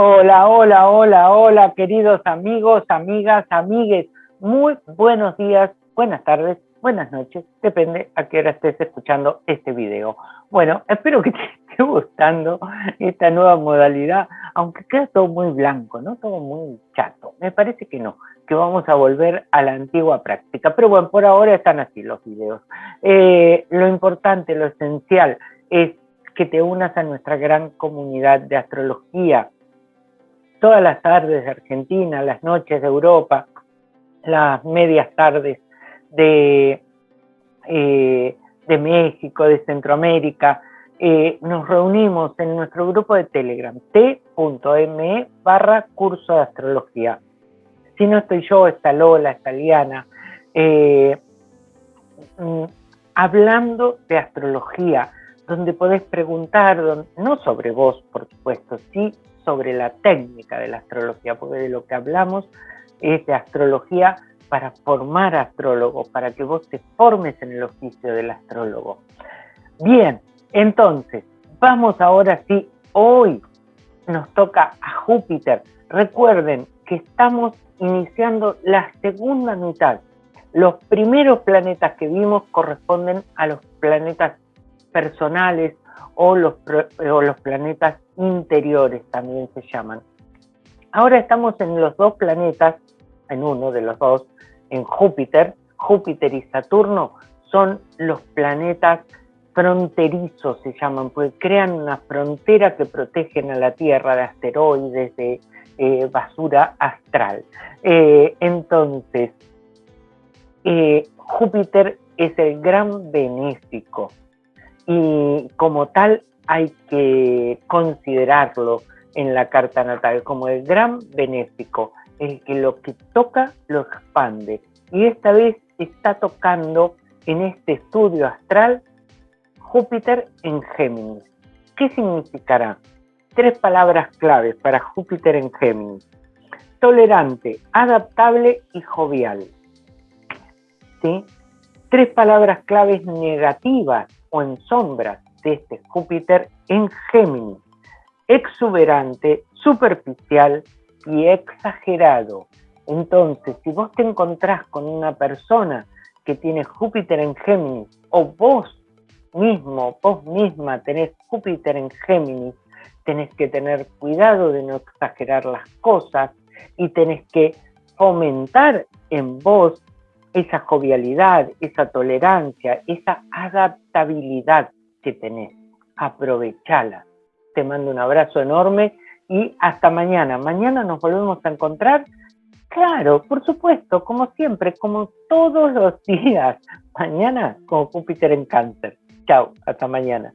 Hola, hola, hola, hola, queridos amigos, amigas, amigues. Muy buenos días, buenas tardes, buenas noches, depende a qué hora estés escuchando este video. Bueno, espero que te esté gustando esta nueva modalidad, aunque queda todo muy blanco, ¿no? Todo muy chato. Me parece que no, que vamos a volver a la antigua práctica. Pero bueno, por ahora están así los videos. Eh, lo importante, lo esencial es que te unas a nuestra gran comunidad de astrología, todas las tardes de Argentina, las noches de Europa, las medias tardes de, eh, de México, de Centroamérica, eh, nos reunimos en nuestro grupo de Telegram, t.me barra curso de astrología. Si no estoy yo, está Lola, está Liana, eh, mm, hablando de astrología, donde podés preguntar, no sobre vos, por supuesto, sí sobre la técnica de la astrología, porque de lo que hablamos es de astrología para formar astrólogos, para que vos te formes en el oficio del astrólogo. Bien, entonces, vamos ahora sí, hoy nos toca a Júpiter. Recuerden que estamos iniciando la segunda mitad. Los primeros planetas que vimos corresponden a los planetas personales o los, o los planetas interiores también se llaman. Ahora estamos en los dos planetas, en uno de los dos, en Júpiter. Júpiter y Saturno son los planetas fronterizos, se llaman, porque crean una frontera que protegen a la Tierra de asteroides, de eh, basura astral. Eh, entonces, eh, Júpiter es el gran benéfico y como tal hay que considerarlo en la carta natal como el gran benéfico, el que lo que toca lo expande. Y esta vez está tocando en este estudio astral Júpiter en Géminis. ¿Qué significará? Tres palabras claves para Júpiter en Géminis. Tolerante, adaptable y jovial. ¿Sí? Tres palabras claves negativas o en sombras de este Júpiter en Géminis, exuberante, superficial y exagerado. Entonces, si vos te encontrás con una persona que tiene Júpiter en Géminis, o vos mismo, vos misma tenés Júpiter en Géminis, tenés que tener cuidado de no exagerar las cosas y tenés que fomentar en vos esa jovialidad, esa tolerancia, esa adaptabilidad que tenés. Aprovechala. Te mando un abrazo enorme y hasta mañana. Mañana nos volvemos a encontrar. Claro, por supuesto, como siempre, como todos los días. Mañana con Júpiter en cáncer. Chao, hasta mañana.